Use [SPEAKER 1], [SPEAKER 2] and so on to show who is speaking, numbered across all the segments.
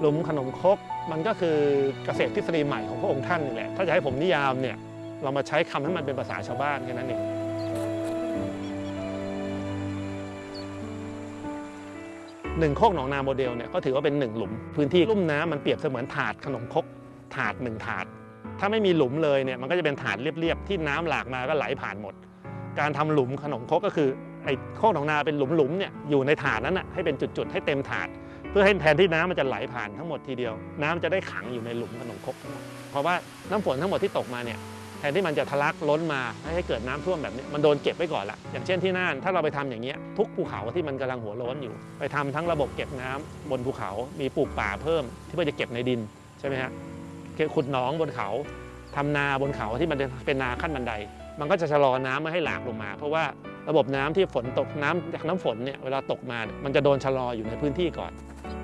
[SPEAKER 1] หลุมขนมครกมันก็คือเกษตรทฤษฎีใหม่ของพระองค์ท่านนี่แหละ ถ้าจะให้ผมนิยามเนี่ยเรามาใช้คำให้มันเป็นภาษาชาวบ้านแค่นั้นเองหนึ่งโคกหนองนาโมเดลเนี่ยก็ถือว่าเป็นหนึ่งหลุม พื้นที่ลุ่มน้ำมันเปรียบเสมือนถาดขนมครกถาดหนึ่งถาด ถ้าไม่มีหลุมเลยเนี่ยมันก็จะเป็นถาดเรียบๆที่น้ำหลากมาก็ไหลผ่านหมด การทำหลุมขนมครกก็คือไอ้โคกหนองนาเป็นหลุมๆเนี่ยอยู่ในถาดนั้นนะให้เป็นจุดๆให้เต็มถาด เพื่อให้แทนที่น้ำมันจะไหลผ่านทั้งหมดทีเดียว น้ำจะได้ขังอยู่ในหลุมขนมครกทั้งหมดเพราะว่าน้ำฝนทั้งหมดที่ตกมาเนี่ยแทนที่มันจะทะลักล้นมาให้เกิดน้ำท่วมแบบนี้มันโดนเก็บไว้ก่อนละอย่างเช่นที่น่านถ้าเราไปทำอย่างเงี้ยทุกภูเขาที่มันกำลังหัวล้นอยู่ ไปทำทั้งระบบเก็บน้ำบนภูเขา มีปลูกป่าเพิ่มที่เพื่อจะเก็บในดินใช่ไหมฮะขุดหนองบนเขาทำนาบนเขาที่มันเป็นนาขั้นบันได มันก็จะชะลอน้ำไม่ให้หลากลงมา เพราะว่า ระบบน้ำที่ฝนตกน้ำจากน้ำฝนเนี่ยเวลาตกมามันจะโดนชะลออยู่ในพื้นที่ก่อน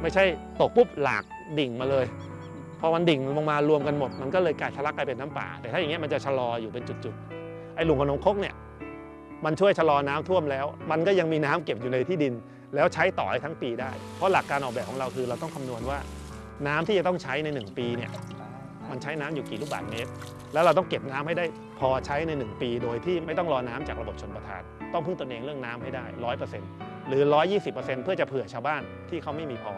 [SPEAKER 1] ไม่ใช่ตกปุ๊บหลากดิ่งมาเลยพอมันดิ่งลงมารวมกันหมด มันก็เลยกลายทะลักกลายเป็นน้ำป่า แต่ถ้าอย่างเงี้ยมันจะชะลออยู่เป็นจุดๆไอ้หลุมขนมคกเนี่ยมันช่วยชะลอน้ำท่วมแล้ว มันก็ยังมีน้ำเก็บอยู่ในที่ดิน แล้วใช้ต่อให้ทั้งปีได้ เพราะหลักการออกแบบของเราคือเราต้องคำนวณว่าน้ำที่จะต้องใช้ใน 1 ปีเนี่ย มันใช้น้ำอยู่กี่ลูกบาศก์เมตร แล้วเราต้องเก็บน้ำให้ได้พอใช้ใน 1 ปี โดยที่ไม่ต้องรอน้ำจากระบบชนประทาน ต้องพึ่งตนเองเรื่องน้ำให้ได้ร้อยเปอร์เซ็นต์หรือ 120%เพื่อจะเผื่อชาวบ้านที่เขาไม่มีพอ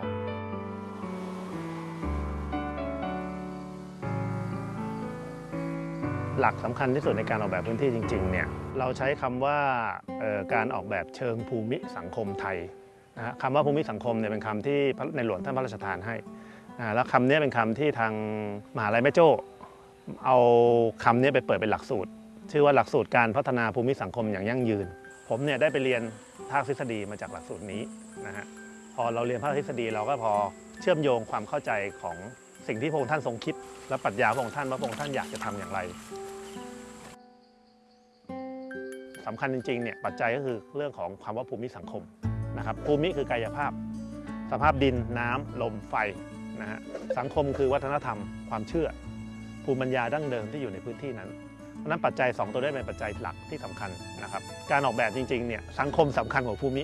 [SPEAKER 1] หลักสำคัญที่สุดในการออกแบบพื้นที่จริงๆเนี่ยเราใช้คำว่าการออกแบบเชิงภูมิสังคมไทยนะคำว่าภูมิสังคมเนี่ยเป็นคำที่ในหลวงท่านพระราชทานให้ แล้วคำนี้เป็นคำที่ทางมหาลัยแม่โจ้เอาคำนี้ไปเปิดเป็นหลักสูตร ชื่อว่าหลักสูตรการพัฒนาภูมิสังคมอย่างยั่งยืน ผมเนี่ยได้ไปเรียนภาคทฤษฎีมาจากหลักสูตรนี้นะฮะพอเราเรียนภาคทฤษฎีเราก็พอเชื่อมโยงความเข้าใจของสิ่งที่พระองค์ท่านทรงคิด และปรัชญาพระองค์ท่านว่าพระองค์ท่านอยากจะทำอย่างไรสำคัญจริงๆเนี่ยปัจจัยก็คือเรื่องของความว่าภูมิสังคมนะครับภูมิคือกายภาพ สภาพดินน้ำลมไฟ นะฮะสังคมคือวัฒนธรรมความเชื่อ ภูมิปัญญาดั้งเดิมที่อยู่ในพื้นที่นั้นเพราะนั้นปัจจัย 2 ตัวนี้เป็นปัจจัยหลักที่สำคัญนะครับการออกแบบจริงๆเนี่ยสังคมสำคัญกว่าภูมิ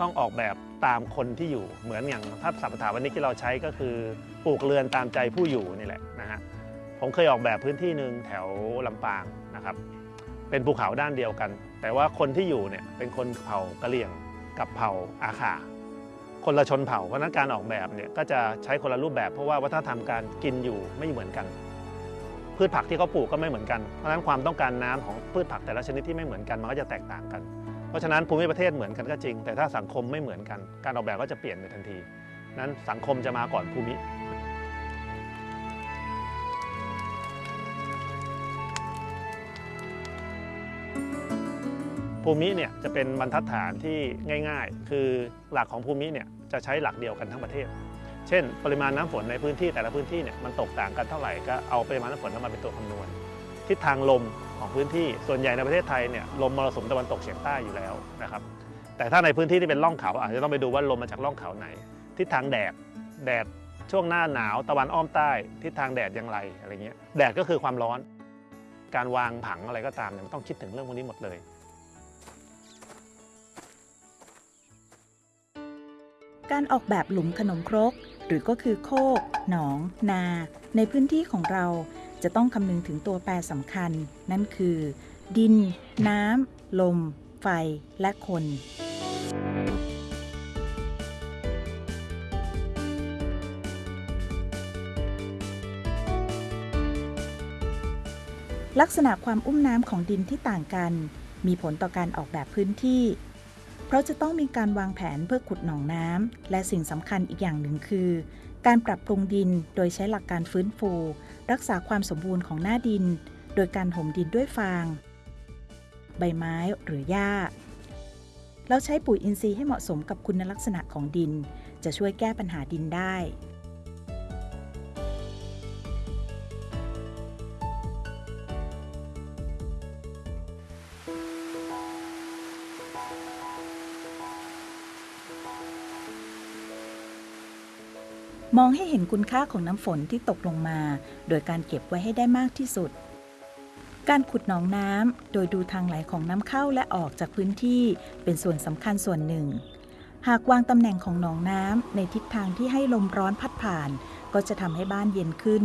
[SPEAKER 1] ต้องออกแบบตามคนที่อยู่เหมือนอย่างถ้าสัพถาวันนี้ที่เราใช้ก็คือปลูกเรือนตามใจผู้อยู่นี่แหละนะฮะผมเคยออกแบบพื้นที่หนึ่งแถวลำปางนะครับ เป็นภูเขาด้านเดียวกัน แต่ว่าคนที่อยู่เนี่ยเป็นคนเผ่ากะเหรี่ยงกับเผ่าอาขา คนละชนเผ่า เพราะนั้นการออกแบบเนี่ยก็จะใช้คนละรูปแบบ เพราะว่าวัฒนธรรมการกินอยู่ไม่เหมือนกัน พืชผักที่เขาปลูกก็ไม่เหมือนกัน เพราะฉะนั้นความต้องการน้ำของพืชผักแต่ละชนิดที่ไม่เหมือนกันมันก็จะแตกต่างกัน เพราะฉะนั้นภูมิประเทศเหมือนกันก็จริง แต่ถ้าสังคมไม่เหมือนกัน การออกแบบก็จะเปลี่ยนไปทันที นั้นสังคมจะมาก่อนภูมิ ภูมิเนี่ยจะเป็นบรรทัดฐานที่ง่าย ๆ คือหลักของภูมิเนี่ยจะใช้หลักเดียวกันทั้งประเทศ เช่น ปริมาณน้ำฝนในพื้นที่แต่ละพื้นที่เนี่ยมันตกต่างกันเท่าไหร่ก็เอาปริมาณน้ำฝนนั้นมาเป็นตัวคำนวณ ทิศทางลมของพื้นที่ส่วนใหญ่ในประเทศไทยเนี่ยลมมรสุมตะวันตกเฉียงใต้อยู่แล้วนะครับแต่ถ้าในพื้นที่ที่เป็นร่องเขาอาจจะต้องไปดูว่าลมมาจากร่องเขาไหน ทิศทางแดดแดดช่วงหน้าหนาวตะวันอ้อมใต้ทิศทางแดดอย่างไรอะไรเงี้ยแดดก็คือความร้อน การวางผังอะไรก็ตามเนี่ยมันต้องคิดถึงเรื่องพวกนี้หมดเลย
[SPEAKER 2] การออกแบบหลุมขนมครก หรือก็คือโคก หนอง นา ในพื้นที่ของเราจะต้องคำนึงถึงตัวแปรสำคัญ นั่นคือ ดิน น้ำ ลม ไฟ และคน ลักษณะความอุ้มน้ำของดินที่ต่างกัน มีผลต่อการออกแบบพื้นที่ ราะจะต้องมีการวางแผนเพื่อขุดหนองน้ำและสิ่งสำคัญอีกอย่างหนึ่งคือ การปรับปรุงดินโดยใช้หลักการฟื้นฟู รักษาความสมบูรณ์ของหน้าดิน โดยการห่มดินด้วยฟาง ใบไม้หรือหญ้าแล้วใช้ปุ๋ยอินทรีย์ให้เหมาะสมกับคุณลักษณะของดิน จะช่วยแก้ปัญหาดินได้ มองให้เห็นคุณค่าของน้ำฝนที่ตกลงมา โดยการเก็บไว้ให้ได้มากที่สุด การขุดหนองน้ำโดยดูทางไหลของน้ำเข้าและออกจากพื้นที่เป็นส่วนสำคัญส่วนหนึ่ง หากวางตำแหน่งของหนองน้ำในทิศทางที่ให้ลมร้อนพัดผ่าน ก็จะทำให้บ้านเย็นขึ้น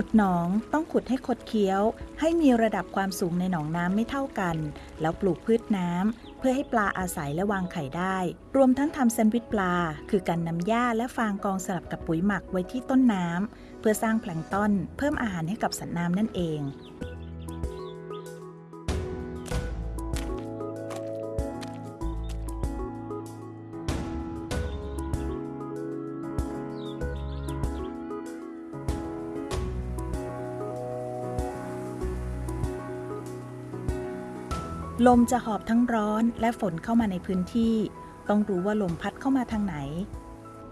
[SPEAKER 2] ขุดหนองต้องขุดให้คดเคี้ยว ให้มีระดับความสูงในหนองน้ำไม่เท่ากัน แล้วปลูกพืชน้ำ เพื่อให้ปลาอาศัยและวางไข่ได้ รวมทั้งทำแซนด์วิชปลา คือการนำหญ้าและฟางกองสลับกับปุ๋ยหมักไว้ที่ต้นน้ำ เพื่อสร้างแพลงต้นเพิ่มอาหารให้กับสัตว์น้ำนั่นเอง ลมจะหอบทั้งร้อนและฝนเข้ามาในพื้นที่ ต้องรู้ว่าลมพัดเข้ามาทางไหน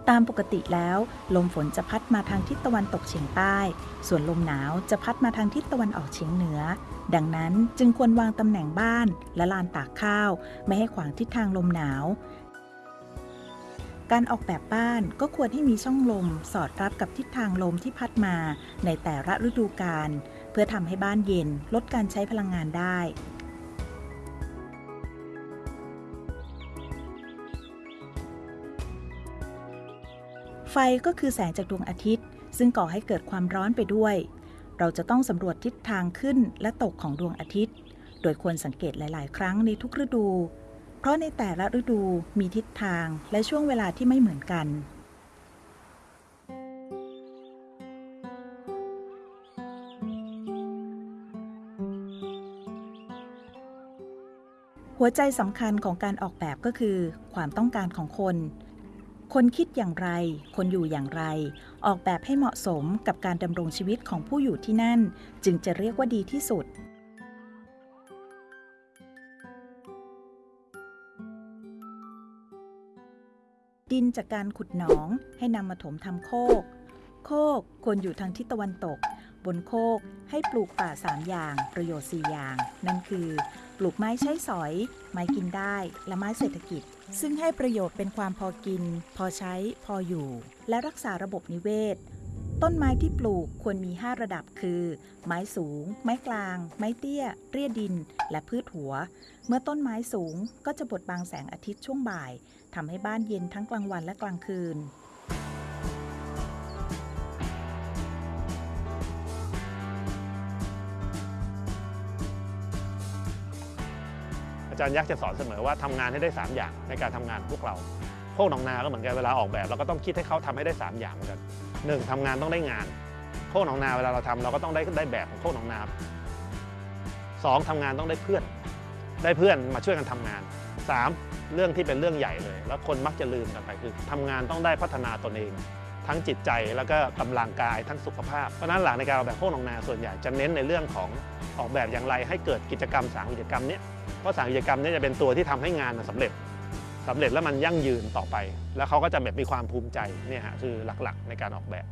[SPEAKER 2] ตามปกติแล้ว ลมฝนจะพัดมาทางทิศตะวันตกเฉียงใต้ ส่วนลมหนาวจะพัดมาทางทิศตะวันออกเฉียงเหนือ ดังนั้นจึงควรวางตำแหน่งบ้านและลานตากข้าว ไม่ให้ขวางทิศทางลมหนาว การออกแบบบ้านก็ควรให้มีช่องลม สอดรับกับทิศทางลมที่พัดมา ในแต่ละฤดูกาลเพื่อทำให้บ้านเย็นลดการใช้พลังงานได้ ไฟก็คือแสงจากดวงอาทิตย์ ซึ่งก่อให้เกิดความร้อนไปด้วย เราจะต้องสำรวจทิศทางขึ้นและตกของดวงอาทิตย์ โดยควรสังเกตหลาย ๆ ครั้งในทุกฤดู เพราะในแต่ละฤดูมีทิศทางและช่วงเวลาที่ไม่เหมือนกันหัวใจสำคัญของการออกแบบก็คือ ความต้องการของคน คนคิดอย่างไร คนอยู่อย่างไร ออกแบบให้เหมาะสมกับการดำรงชีวิตของผู้อยู่ที่นั่น จึงจะเรียกว่าดีที่สุด ดินจากการขุดหนองให้นำมาถมทำโคก โคกควรอยู่ทางทิศตะวันตก บนโคกให้ปลูกป่าสามอย่าง ประโยชน์4อย่าง นั่นคือ ปลูกไม้ใช้สอย ไม้กินได้ และไม้เศรษฐกิจ ซึ่งให้ประโยชน์เป็นความพอกิน พอใช้ พออยู่ และรักษาระบบนิเวศ ต้นไม้ที่ปลูกควรมี 5 ระดับคือ ไม้สูง ไม้กลาง ไม้เตี้ย เรียดิน และพืชหัว เมื่อต้นไม้สูงก็จะบดบังแสงอาทิตย์ช่วงบ่ายทำให้บ้านเย็นทั้งกลางวันและกลางคืน
[SPEAKER 1] อาจารย์ยักษ์จะสอนเสมอว่าทำงานให้ได้ 3 อย่างในการทำงานพวกเราโคกหนองนาก็เหมือนกันเวลาออกแบบเราก็ต้องคิดให้เขาทำให้ได้ 3 อย่างเหมือนกันหนึ่งทำงานต้องได้งานโคกหนองนาเวลาเราทำเราก็ต้องได้ได้แบบของโคกหนองนาสองทำงานต้องได้เพื่อน ได้เพื่อนมาช่วยกันทำงานสามเรื่องที่เป็นเรื่องใหญ่เลย แล้วคนมักจะลืมกันไปคือทำงานต้องได้พัฒนาตนเอง ทั้งจิตใจแล้วก็กำลังกายทั้งสุขภาพ เพราะนั้นหลักในการออกแบบโคกหนองนาส่วนใหญ่จะเน้นในเรื่องของออกแบบอย่างไร ให้เกิดกิจกรรมสามกิจกรรมเนี้ยเพราะสามกิจกรรมเนี้จะเป็นตัวที่ทำให้งานมันสำเร็จสำเร็จแล้วมันยั่งยืนต่อไป แล้วเขาก็จะแบบมีความภูมิใจเนี่ยฮะคือหลักๆ ในการออกแบบ